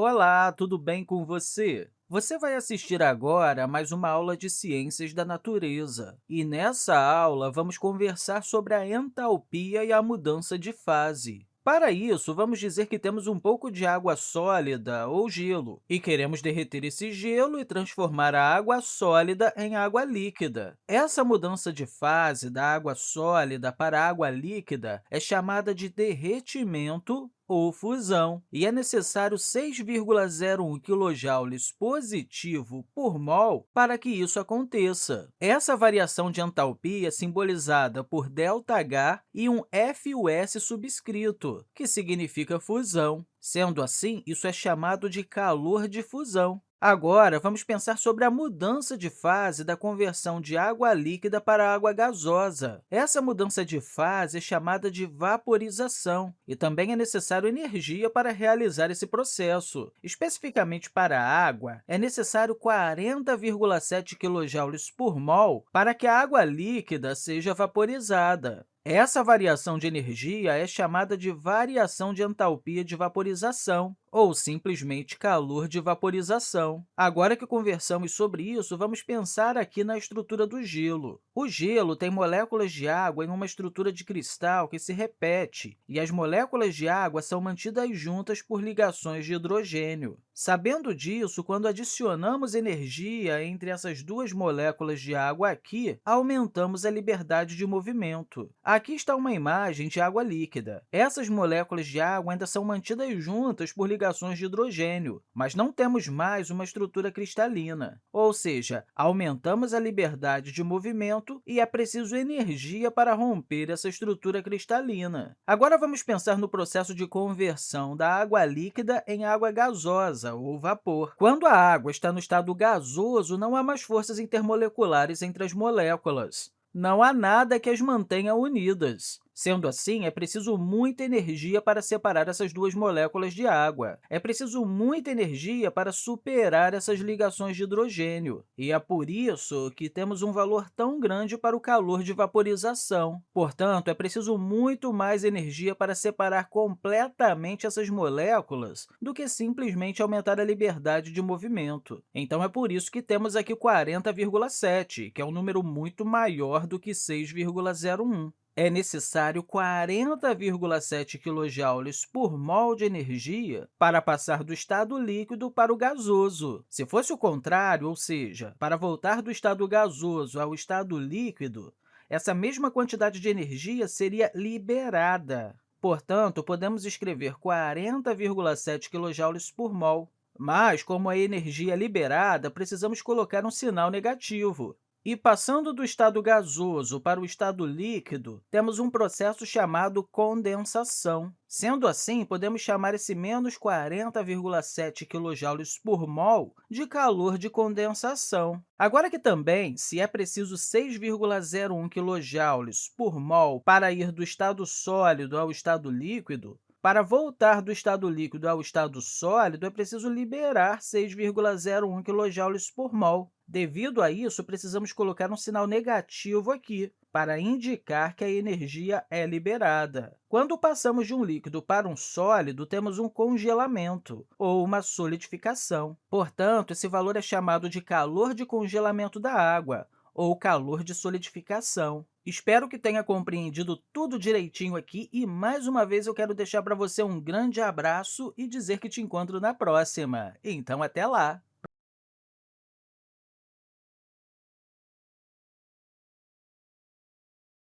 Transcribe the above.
Olá, tudo bem com você? Você vai assistir agora a mais uma aula de Ciências da Natureza. E nessa aula, vamos conversar sobre a entalpia e a mudança de fase. Para isso, vamos dizer que temos um pouco de água sólida ou gelo e queremos derreter esse gelo e transformar a água sólida em água líquida. Essa mudança de fase da água sólida para a água líquida é chamada de derretimento ou fusão, e é necessário 6,01 kJ positivo por mol para que isso aconteça. Essa variação de entalpia é simbolizada por ΔH e um FUS subscrito, que significa fusão. Sendo assim, isso é chamado de calor de fusão. Agora, vamos pensar sobre a mudança de fase da conversão de água líquida para água gasosa. Essa mudança de fase é chamada de vaporização, e também é necessário energia para realizar esse processo. Especificamente para a água, é necessário 40,7 kJ por mol para que a água líquida seja vaporizada. Essa variação de energia é chamada de variação de entalpia de vaporização, ou simplesmente calor de vaporização. Agora que conversamos sobre isso, vamos pensar aqui na estrutura do gelo. O gelo tem moléculas de água em uma estrutura de cristal que se repete, e as moléculas de água são mantidas juntas por ligações de hidrogênio. Sabendo disso, quando adicionamos energia entre essas duas moléculas de água aqui, aumentamos a liberdade de movimento. Aqui está uma imagem de água líquida. Essas moléculas de água ainda são mantidas juntas por ligações de hidrogênio, mas não temos mais uma estrutura cristalina, ou seja, aumentamos a liberdade de movimento e é preciso energia para romper essa estrutura cristalina. Agora, vamos pensar no processo de conversão da água líquida em água gasosa, ou vapor. Quando a água está no estado gasoso, não há mais forças intermoleculares entre as moléculas. Não há nada que as mantenha unidas. Sendo assim, é preciso muita energia para separar essas duas moléculas de água. É preciso muita energia para superar essas ligações de hidrogênio. E é por isso que temos um valor tão grande para o calor de vaporização. Portanto, é preciso muito mais energia para separar completamente essas moléculas do que simplesmente aumentar a liberdade de movimento. Então, é por isso que temos aqui 40,7, que é um número muito maior do que 6,01 é necessário 40,7 kJ por mol de energia para passar do estado líquido para o gasoso. Se fosse o contrário, ou seja, para voltar do estado gasoso ao estado líquido, essa mesma quantidade de energia seria liberada. Portanto, podemos escrever 40,7 kJ por mol. Mas, como a energia é liberada, precisamos colocar um sinal negativo. E passando do estado gasoso para o estado líquido, temos um processo chamado condensação. Sendo assim, podemos chamar esse menos 40,7 kJ por mol de calor de condensação. Agora que também, se é preciso 6,01 kJ por mol para ir do estado sólido ao estado líquido, para voltar do estado líquido ao estado sólido, é preciso liberar 6,01 kJ por mol. Devido a isso, precisamos colocar um sinal negativo aqui, para indicar que a energia é liberada. Quando passamos de um líquido para um sólido, temos um congelamento, ou uma solidificação. Portanto, esse valor é chamado de calor de congelamento da água, ou calor de solidificação. Espero que tenha compreendido tudo direitinho aqui e, mais uma vez, eu quero deixar para você um grande abraço e dizer que te encontro na próxima. Então, até lá!